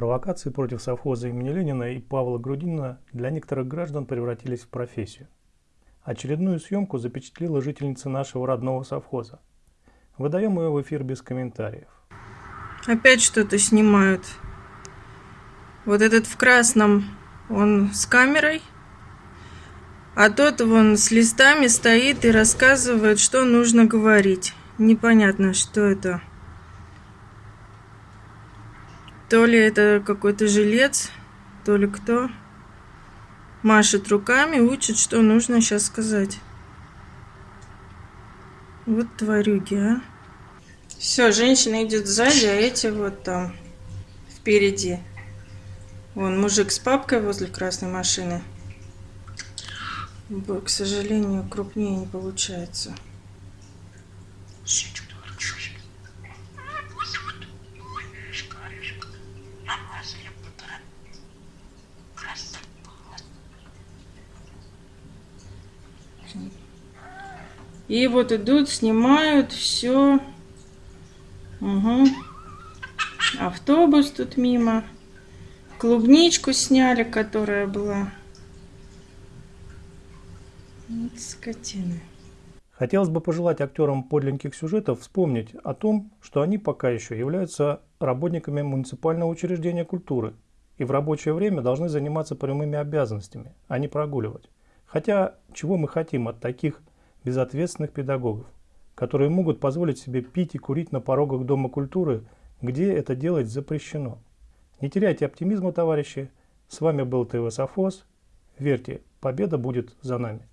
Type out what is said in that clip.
Провокации против совхоза имени Ленина и Павла Грудинина для некоторых граждан превратились в профессию. Очередную съемку запечатлела жительница нашего родного совхоза. Выдаем ее в эфир без комментариев. Опять что-то снимают. Вот этот в красном, он с камерой, а тот вон с листами стоит и рассказывает, что нужно говорить. Непонятно, что это. То ли это какой-то жилец, то ли кто. Машет руками, учит, что нужно сейчас сказать. Вот тварюги, а. Все, женщина идет сзади, а эти вот там впереди. Вон мужик с папкой возле красной машины. К сожалению, крупнее не получается. И вот идут, снимают все. Угу. Автобус тут мимо. Клубничку сняли, которая была. Вот скотины. Хотелось бы пожелать актерам подлинных сюжетов вспомнить о том, что они пока еще являются работниками муниципального учреждения культуры и в рабочее время должны заниматься прямыми обязанностями, а не прогуливать. Хотя, чего мы хотим от таких безответственных педагогов, которые могут позволить себе пить и курить на порогах Дома культуры, где это делать запрещено. Не теряйте оптимизма, товарищи. С вами был ТВ Софос. Верьте, победа будет за нами.